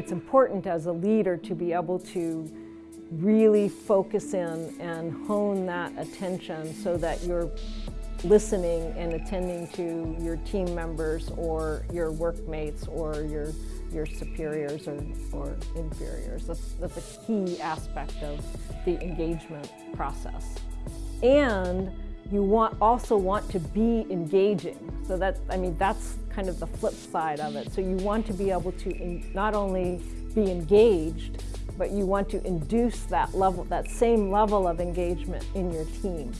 It's important as a leader to be able to really focus in and hone that attention so that you're listening and attending to your team members or your workmates or your your superiors or, or inferiors. That's, that's a key aspect of the engagement process. And you want also want to be engaging. So that, I mean, that's kind of the flip side of it. So you want to be able to in, not only be engaged, but you want to induce that level, that same level of engagement in your team.